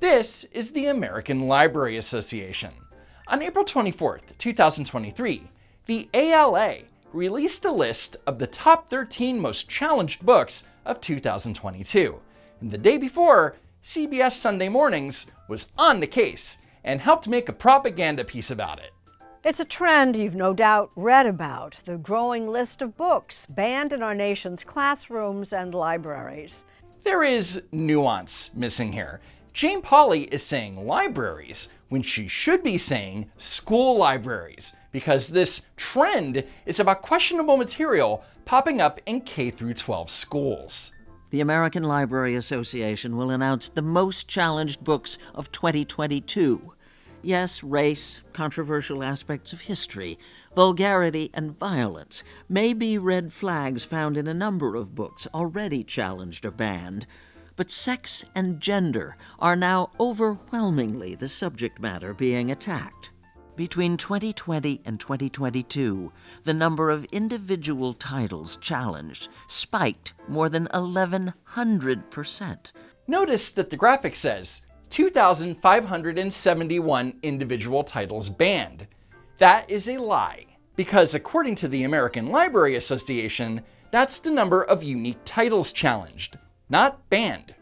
This is the American Library Association. On April 24, 2023, the ALA released a list of the top 13 most challenged books of 2022. And the day before, CBS Sunday Mornings was on the case and helped make a propaganda piece about it. It's a trend you've no doubt read about the growing list of books banned in our nation's classrooms and libraries. There is nuance missing here. Jane Pauley is saying libraries when she should be saying school libraries because this trend is about questionable material popping up in K through 12 schools. The American Library Association will announce the most challenged books of 2022. Yes, race, controversial aspects of history, vulgarity, and violence may be red flags found in a number of books already challenged or banned, but sex and gender are now overwhelmingly the subject matter being attacked. Between 2020 and 2022, the number of individual titles challenged spiked more than 1,100%. Notice that the graphic says 2,571 individual titles banned. That is a lie, because according to the American Library Association, that's the number of unique titles challenged not banned.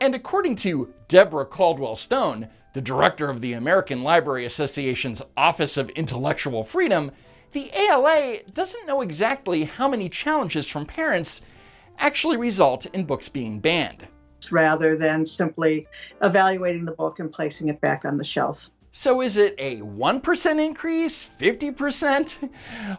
And according to Deborah Caldwell Stone, the director of the American Library Association's Office of Intellectual Freedom, the ALA doesn't know exactly how many challenges from parents actually result in books being banned. Rather than simply evaluating the book and placing it back on the shelf. So is it a 1% increase, 50%?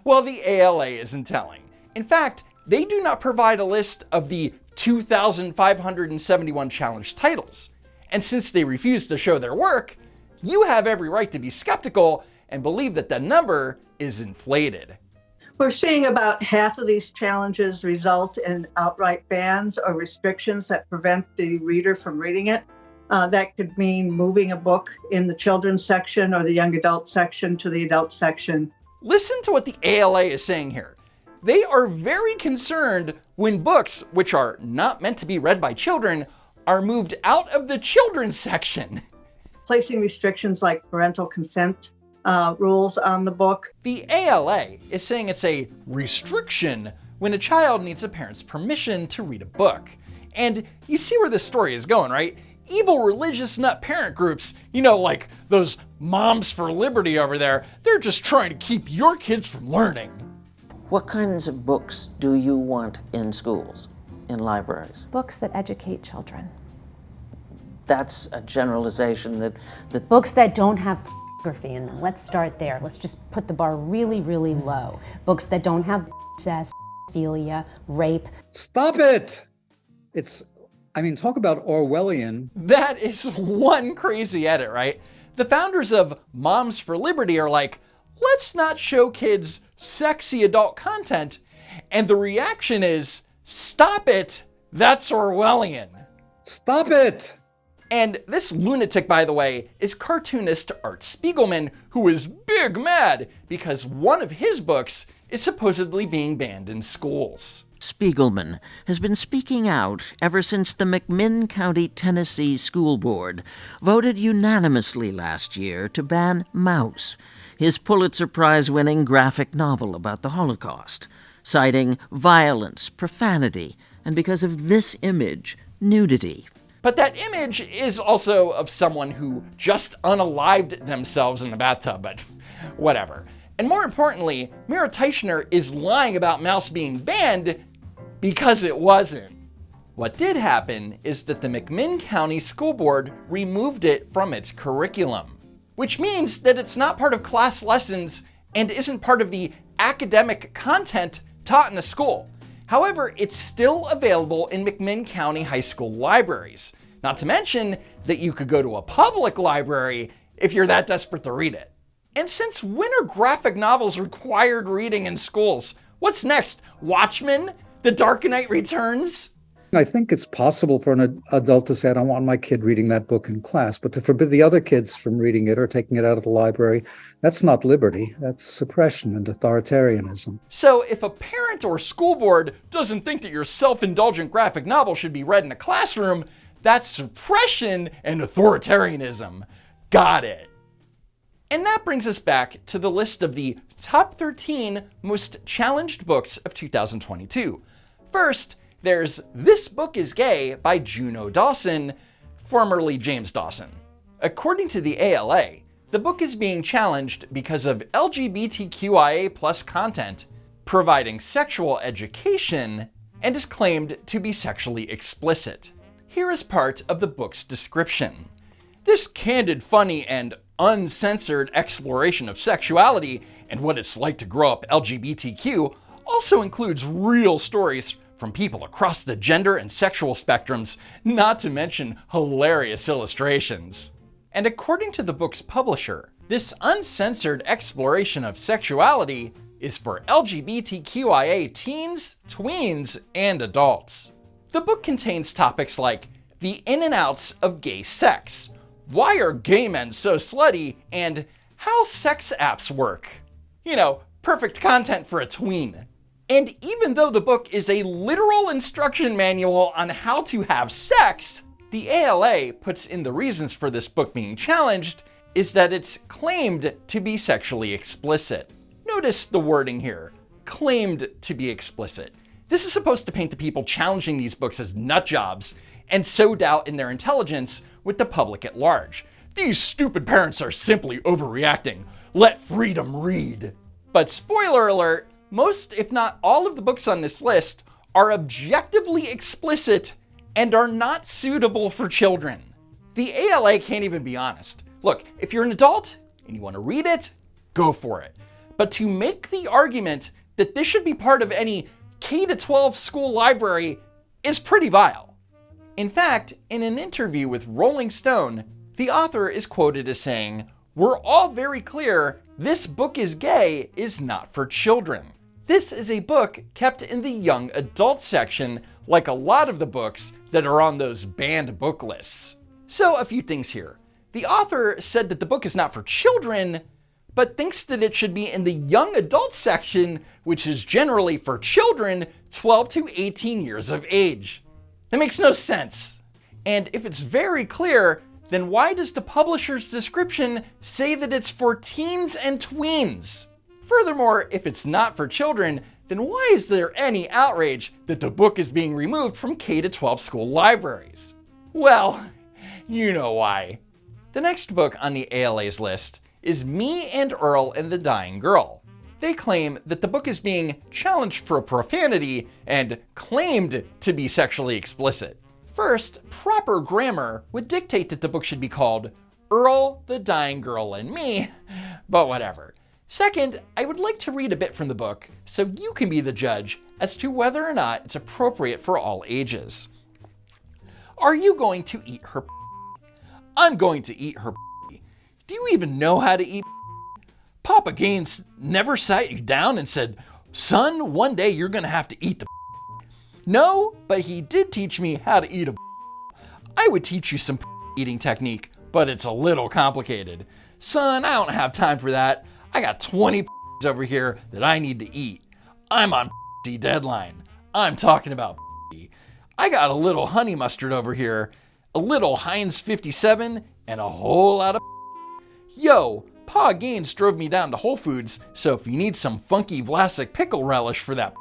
Well, the ALA isn't telling. In fact, they do not provide a list of the 2,571 challenged titles. And since they refuse to show their work, you have every right to be skeptical and believe that the number is inflated. We're seeing about half of these challenges result in outright bans or restrictions that prevent the reader from reading it. Uh, that could mean moving a book in the children's section or the young adult section to the adult section. Listen to what the ALA is saying here. They are very concerned when books, which are not meant to be read by children, are moved out of the children's section. Placing restrictions like parental consent uh, rules on the book. The ALA is saying it's a restriction when a child needs a parent's permission to read a book. And you see where this story is going, right? Evil religious nut parent groups, you know, like those Moms for Liberty over there, they're just trying to keep your kids from learning. What kinds of books do you want in schools, in libraries? Books that educate children. That's a generalization that... that Books that don't have pornography in them. Let's start there. Let's just put the bar really, really low. Books that don't have incest, pedophilia, rape. Stop it! It's, I mean, talk about Orwellian. That is one crazy edit, right? The founders of Moms for Liberty are like, let's not show kids sexy adult content. And the reaction is, stop it, that's Orwellian. Stop it! And this lunatic, by the way, is cartoonist Art Spiegelman, who is big mad because one of his books is supposedly being banned in schools. Spiegelman has been speaking out ever since the McMinn County, Tennessee School Board voted unanimously last year to ban Maus, his Pulitzer Prize winning graphic novel about the Holocaust, citing violence, profanity, and because of this image, nudity. But that image is also of someone who just unalived themselves in the bathtub, but whatever. And more importantly, Mira Teichner is lying about Maus being banned because it wasn't. What did happen is that the McMinn County School Board removed it from its curriculum which means that it's not part of class lessons and isn't part of the academic content taught in the school. However, it's still available in McMinn County High School libraries. Not to mention that you could go to a public library if you're that desperate to read it. And since when are graphic novels required reading in schools? What's next? Watchmen? The Dark Knight Returns? I think it's possible for an adult to say, I don't want my kid reading that book in class, but to forbid the other kids from reading it or taking it out of the library, that's not liberty. That's suppression and authoritarianism. So if a parent or school board doesn't think that your self-indulgent graphic novel should be read in a classroom, That's suppression and authoritarianism. Got it. And that brings us back to the list of the top 13 most challenged books of 2022. First, there's This Book is Gay by Juno Dawson, formerly James Dawson. According to the ALA, the book is being challenged because of LGBTQIA content, providing sexual education, and is claimed to be sexually explicit. Here is part of the book's description. This candid, funny, and uncensored exploration of sexuality and what it's like to grow up LGBTQ also includes real stories from people across the gender and sexual spectrums, not to mention hilarious illustrations. And according to the book's publisher, this uncensored exploration of sexuality is for LGBTQIA teens, tweens, and adults. The book contains topics like the in and outs of gay sex, why are gay men so slutty, and how sex apps work. You know, perfect content for a tween. And even though the book is a literal instruction manual on how to have sex, the ALA puts in the reasons for this book being challenged is that it's claimed to be sexually explicit. Notice the wording here claimed to be explicit. This is supposed to paint the people challenging these books as nut jobs and sow doubt in their intelligence with the public at large. These stupid parents are simply overreacting. Let freedom read. But spoiler alert, most, if not all, of the books on this list are objectively explicit and are not suitable for children. The ALA can't even be honest. Look, if you're an adult and you want to read it, go for it. But to make the argument that this should be part of any K 12 school library is pretty vile. In fact, in an interview with Rolling Stone, the author is quoted as saying, We're all very clear this book is gay is not for children. This is a book kept in the young adult section, like a lot of the books that are on those banned book lists. So, a few things here. The author said that the book is not for children, but thinks that it should be in the young adult section, which is generally for children 12 to 18 years of age. That makes no sense. And if it's very clear, then why does the publisher's description say that it's for teens and tweens? Furthermore, if it's not for children, then why is there any outrage that the book is being removed from K 12 school libraries? Well, you know why. The next book on the ALA's list is Me and Earl and the Dying Girl. They claim that the book is being challenged for profanity and claimed to be sexually explicit. First, proper grammar would dictate that the book should be called Earl, the Dying Girl, and Me, but whatever. Second, I would like to read a bit from the book so you can be the judge as to whether or not it's appropriate for all ages. Are you going to eat her? I'm going to eat her. Do you even know how to eat? Papa Gaines never sat you down and said, Son, one day you're going to have to eat the. No, but he did teach me how to eat a. I would teach you some eating technique, but it's a little complicated. Son, I don't have time for that. I got 20 over here that I need to eat. I'm on deadline. I'm talking about. I got a little honey mustard over here, a little Heinz 57, and a whole lot of. Yo, Pa Gaines drove me down to Whole Foods, so if you need some funky Vlasic pickle relish for that,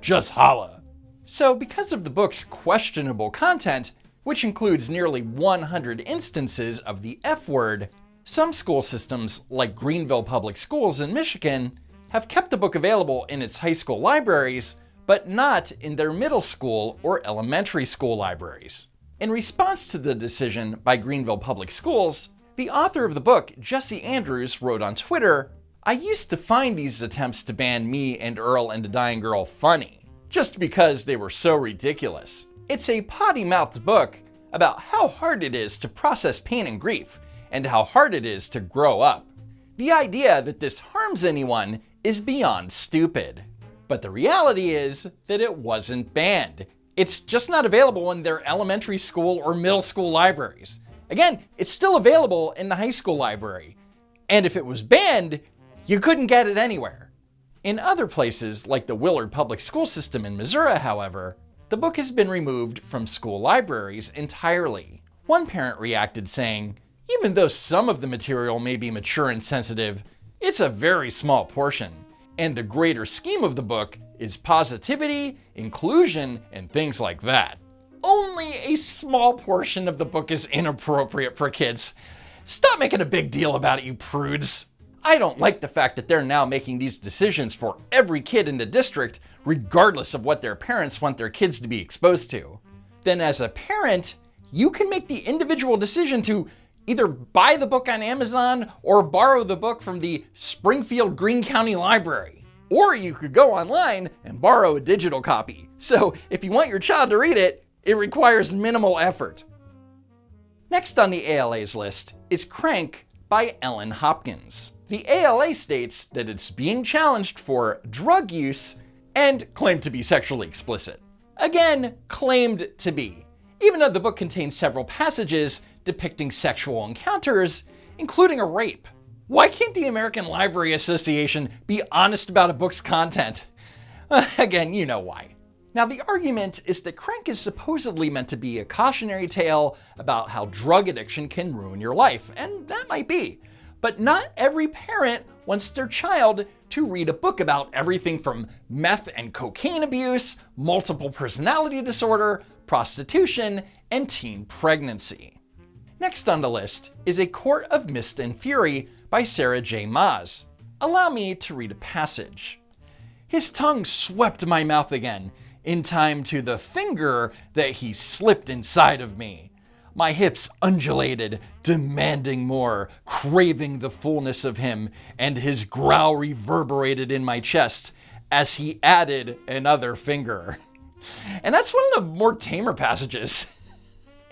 just holla. So, because of the book's questionable content, which includes nearly 100 instances of the F word, some school systems, like Greenville Public Schools in Michigan, have kept the book available in its high school libraries, but not in their middle school or elementary school libraries. In response to the decision by Greenville Public Schools, the author of the book, Jesse Andrews, wrote on Twitter I used to find these attempts to ban me and Earl and the Dying Girl funny, just because they were so ridiculous. It's a potty mouthed book about how hard it is to process pain and grief, and how hard it is to grow up. The idea that this harms anyone is beyond stupid. But the reality is that it wasn't banned. It's just not available in their elementary school or middle school libraries. Again, it's still available in the high school library. And if it was banned, you couldn't get it anywhere. In other places, like the Willard Public School System in Missouri, however, the book has been removed from school libraries entirely. One parent reacted saying, even though some of the material may be mature and sensitive, it's a very small portion, and the greater scheme of the book is positivity, inclusion, and things like that. Only a small portion of the book is inappropriate for kids. Stop making a big deal about it, you prudes. I don't like the fact that they're now making these decisions for every kid in the district, regardless of what their parents want their kids to be exposed to. Then, as a parent, you can make the individual decision to either buy the book on Amazon or borrow the book from the Springfield Greene County Library. Or you could go online and borrow a digital copy. So, if you want your child to read it, it requires minimal effort. Next on the ALA's list is Crank by Ellen Hopkins. The ALA states that it's being challenged for drug use and claimed to be sexually explicit. Again, claimed to be. Even though the book contains several passages depicting sexual encounters, including a rape. Why can't the American Library Association be honest about a book's content? Again, you know why. Now, the argument is that Crank is supposedly meant to be a cautionary tale about how drug addiction can ruin your life, and that might be. But not every parent wants their child to read a book about everything from meth and cocaine abuse, multiple personality disorder, prostitution, and teen pregnancy. Next on the list is A Court of Mist and Fury by Sarah J. Maas. Allow me to read a passage. His tongue swept my mouth again, in time to the finger that he slipped inside of me. My hips undulated, demanding more, craving the fullness of him, and his growl reverberated in my chest as he added another finger. And that's one of the more tamer passages.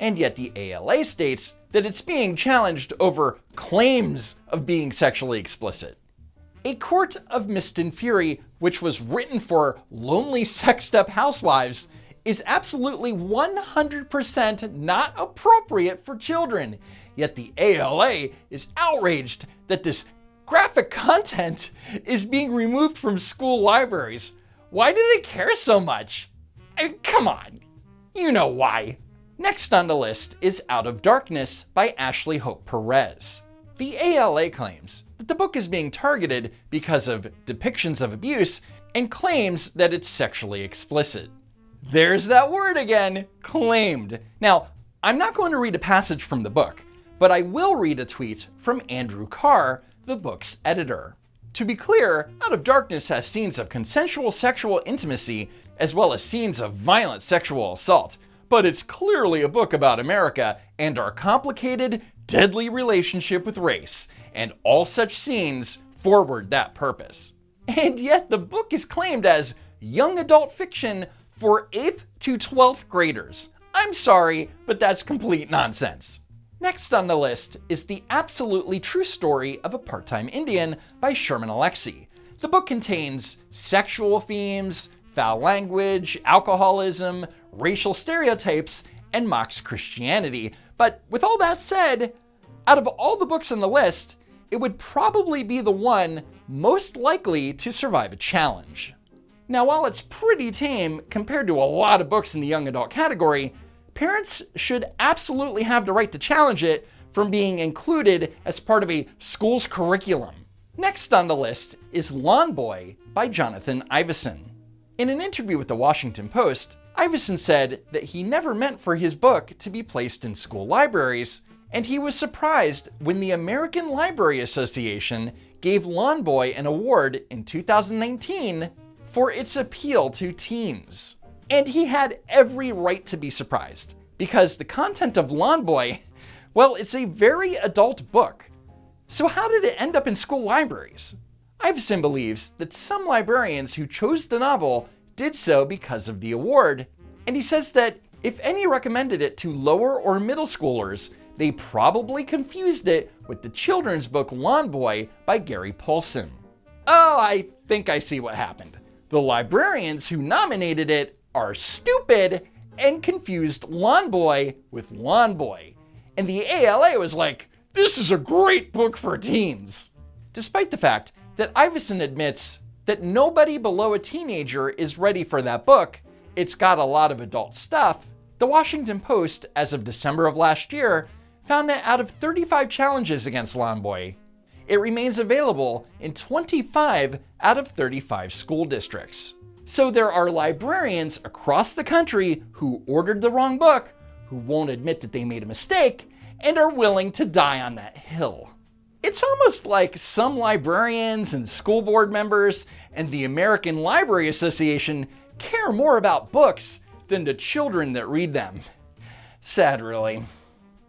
And yet the ALA states that it's being challenged over claims of being sexually explicit. A Court of Mist and Fury, which was written for lonely sexed up housewives, is absolutely 100% not appropriate for children. Yet the ALA is outraged that this graphic content is being removed from school libraries. Why do they care so much? I mean, come on, you know why. Next on the list is Out of Darkness by Ashley Hope Perez. The ALA claims that the book is being targeted because of depictions of abuse and claims that it's sexually explicit. There's that word again, claimed. Now, I'm not going to read a passage from the book, but I will read a tweet from Andrew Karre, the book's editor. To be clear, Out of Darkness has scenes of consensual sexual intimacy as well as scenes of violent sexual assault, but it's clearly a book about America and our complicated, deadly relationship with race, and all such scenes forward that purpose. And yet the book is claimed as young adult fiction for 8th to 12th graders. I'm sorry, but that's complete nonsense. Next on the list is The Absolutely True Story of a Part-Time Indian by Sherman Alexie. The book contains sexual themes, foul language, alcoholism, racial stereotypes, and mocks Christianity. But with all that said, out of all the books on the list, it would probably be the one most likely to survive a challenge. Now, while it's pretty tame compared to a lot of books in the young adult category, parents should absolutely have the right to challenge it from being included as part of a school's curriculum. Next on the list is Lawn Boy by Jonathan Evison. In an interview with the Washington Post, Evison said that he never meant for his book to be placed in school libraries, and he was surprised when the American Library Association gave Lawn Boy an award in 2019 for its appeal to teens. And he had every right to be surprised, because the content of Lawn Boy, well, it's a very adult book. So how did it end up in school libraries? Evison believes that some librarians who chose the novel did so because of the award, and he says that if any recommended it to lower or middle schoolers, they probably confused it with the children's book Lawn Boy by Gary Paulsen. Oh, I think I see what happened. The librarians who nominated it are stupid and confused Lawn Boy with Lawn Boy. And the ALA was like, this is a great book for teens. Despite the fact that Evison admits that nobody below a teenager is ready for that book, it's got a lot of adult stuff, the Washington Post, as of December of last year, found that out of 35 challenges against Lawn Boy, it remains available in 25 out of 35 school districts. So there are librarians across the country who ordered the wrong book, who won't admit that they made a mistake, and are willing to die on that hill. It's almost like some librarians and school board members and the American Library Association care more about books than the children that read them. Sad, really.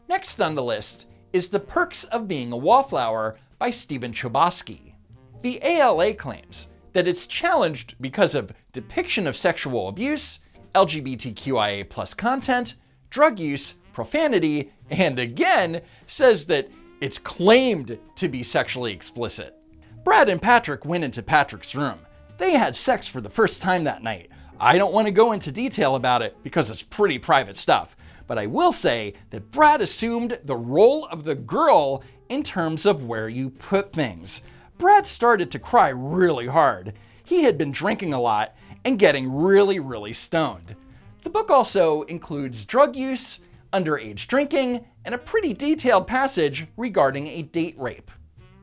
Next on the list is The Perks of Being a Wallflower by Stephen Chbosky. The ALA claims that it's challenged because of depiction of sexual abuse, LGBTQIA content, drug use, profanity, and again says that it's claimed to be sexually explicit. Brad and Patrick went into Patrick's room. They had sex for the first time that night. I don't want to go into detail about it because it's pretty private stuff, but I will say that Brad assumed the role of the girl in terms of where you put things. Brad started to cry really hard. He had been drinking a lot and getting really, really stoned. The book also includes drug use, underage drinking, and a pretty detailed passage regarding a date rape.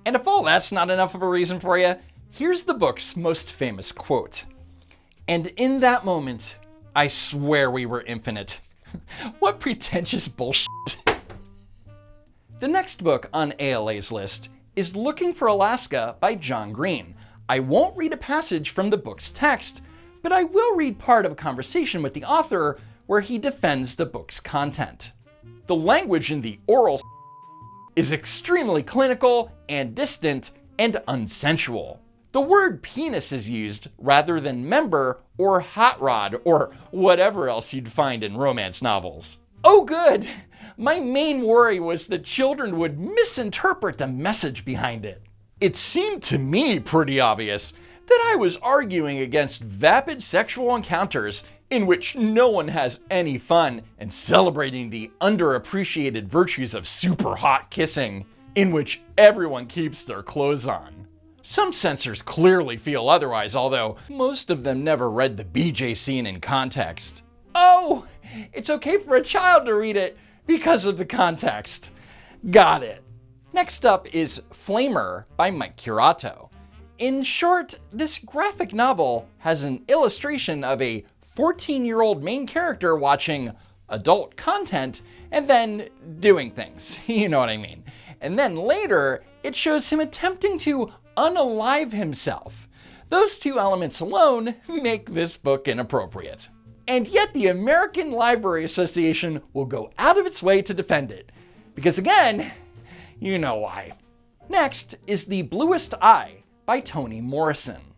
And if all that's not enough of a reason for you, here's the book's most famous quote. And in that moment, I swear we were infinite. what pretentious bullshit. the next book on ALA's list is Looking for Alaska by John Green. I won't read a passage from the book's text, but I will read part of a conversation with the author where he defends the book's content. The language in the oral is extremely clinical and distant and unsensual. The word penis is used rather than member or hot rod or whatever else you'd find in romance novels. Oh, good! My main worry was that children would misinterpret the message behind it. It seemed to me pretty obvious that I was arguing against vapid sexual encounters in which no one has any fun and celebrating the underappreciated virtues of super hot kissing, in which everyone keeps their clothes on. Some censors clearly feel otherwise, although most of them never read the BJ scene in context. Oh, it's okay for a child to read it because of the context. Got it. Next up is Flamer by Mike Curato. In short, this graphic novel has an illustration of a 14 year old main character watching adult content and then doing things. You know what I mean. And then later, it shows him attempting to unalive himself. Those two elements alone make this book inappropriate. And yet, the American Library Association will go out of its way to defend it. Because again, you know why. Next is The Bluest Eye by Toni Morrison.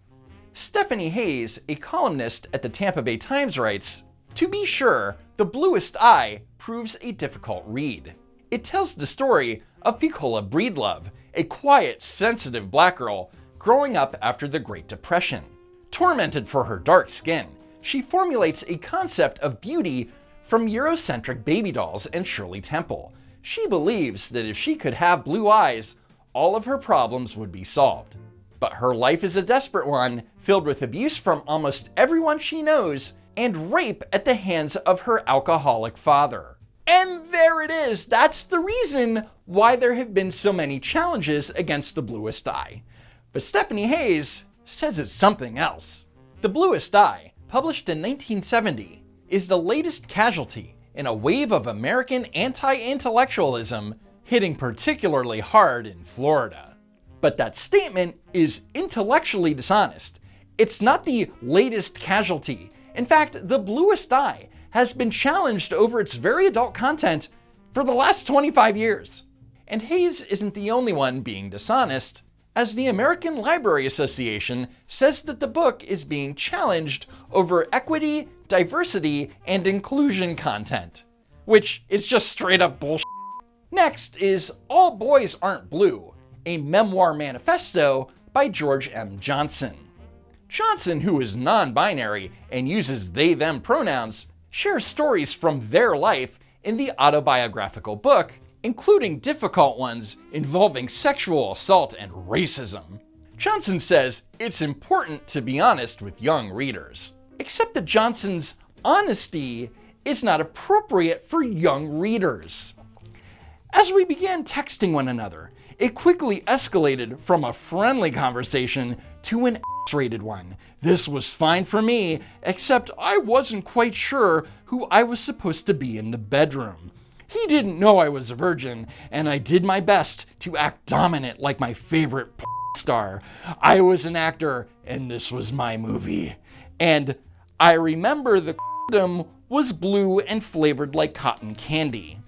Stephanie Hayes, a columnist at the Tampa Bay Times, writes To be sure, The Bluest Eye proves a difficult read. It tells the story of Pecola Breedlove, a quiet, sensitive black girl growing up after the Great Depression. Tormented for her dark skin, she formulates a concept of beauty from Eurocentric baby dolls and Shirley Temple. She believes that if she could have blue eyes, all of her problems would be solved. But her life is a desperate one, filled with abuse from almost everyone she knows and rape at the hands of her alcoholic father. And there it is. That's the reason why there have been so many challenges against the bluest eye. But Stephanie Hayes says it's something else. The Bluest Eye, published in 1970, is the latest casualty in a wave of American anti intellectualism hitting particularly hard in Florida. But that statement is intellectually dishonest. It's not the latest casualty. In fact, The Bluest Eye has been challenged over its very adult content for the last 25 years. And Hayes isn't the only one being dishonest, as the American Library Association says that the book is being challenged over equity, diversity, and inclusion content, which is just straight up bullshit. Next is All Boys Aren't Blue, a memoir manifesto by George M. Johnson. Johnson, who is non binary and uses they them pronouns, shares stories from their life in the autobiographical book, including difficult ones involving sexual assault and racism. Johnson says it's important to be honest with young readers. Except that Johnson's honesty is not appropriate for young readers. As we began texting one another, it quickly escalated from a friendly conversation to an X-rated one. This was fine for me, except I wasn't quite sure who I was supposed to be in the bedroom. He didn't know I was a virgin, and I did my best to act dominant like my favorite star. I was an actor, and this was my movie. And I remember the was blue and flavored like cotton candy.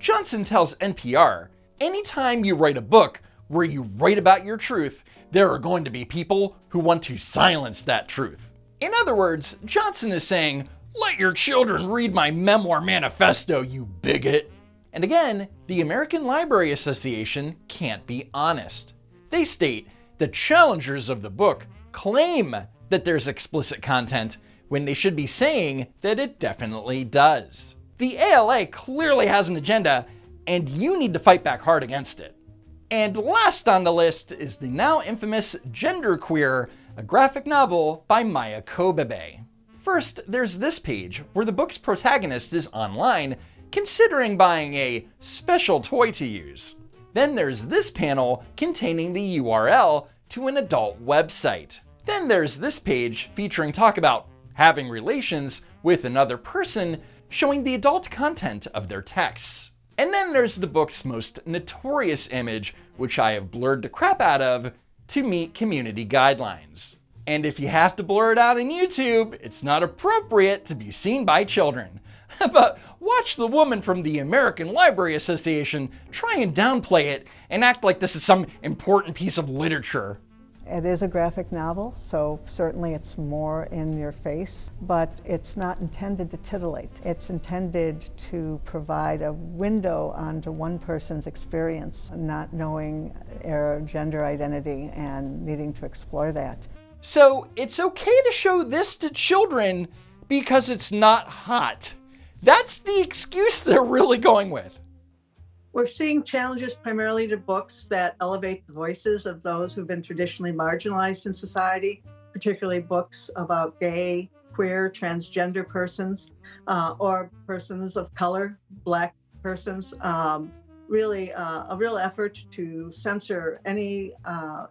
Johnson tells NPR, anytime you write a book where you write about your truth, there are going to be people who want to silence that truth. In other words, Johnson is saying, let your children read my memoir manifesto, you bigot. And again, the American Library Association can't be honest. They state the challengers of the book claim that there's explicit content when they should be saying that it definitely does. The ALA clearly has an agenda, and you need to fight back hard against it. And last on the list is the now infamous Genderqueer, a graphic novel by Maia Kobabe. First, there's this page where the book's protagonist is online considering buying a special toy to use. Then there's this panel containing the URL to an adult website. Then there's this page featuring talk about having relations with another person showing the adult content of their texts. And then there's the book's most notorious image, which I have blurred the crap out of to meet community guidelines. And if you have to blur it out on YouTube, it's not appropriate to be seen by children. but watch the woman from the American Library Association try and downplay it and act like this is some important piece of literature. It is a graphic novel, so certainly it's more in your face, but it's not intended to titillate. It's intended to provide a window onto one person's experience, not knowing their gender identity and needing to explore that. So it's okay to show this to children because it's not hot. That's the excuse they're really going with. We're seeing challenges primarily to books that elevate the voices of those who've been traditionally marginalized in society, particularly books about gay, queer, transgender persons, uh, or persons of color, Black persons. Um, really, uh, a real effort to censor any uh,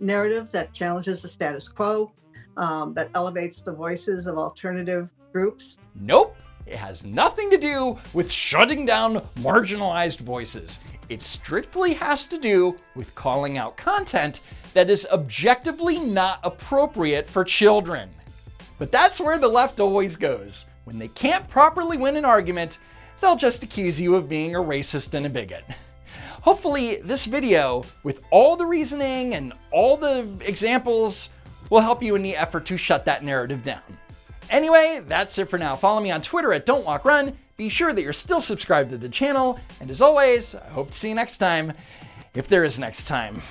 narrative that challenges the status quo, um, that elevates the voices of alternative groups. Nope. It has nothing to do with shutting down marginalized voices. It strictly has to do with calling out content that is objectively not appropriate for children. But that's where the left always goes. When they can't properly win an argument, they'll just accuse you of being a racist and a bigot. Hopefully this video, with all the reasoning and all the examples, will help you in the effort to shut that narrative down. Anyway, that's it for now. Follow me on Twitter at Don't Walk Run. Be sure that you're still subscribed to the channel. And as always, I hope to see you next time, if there is next time.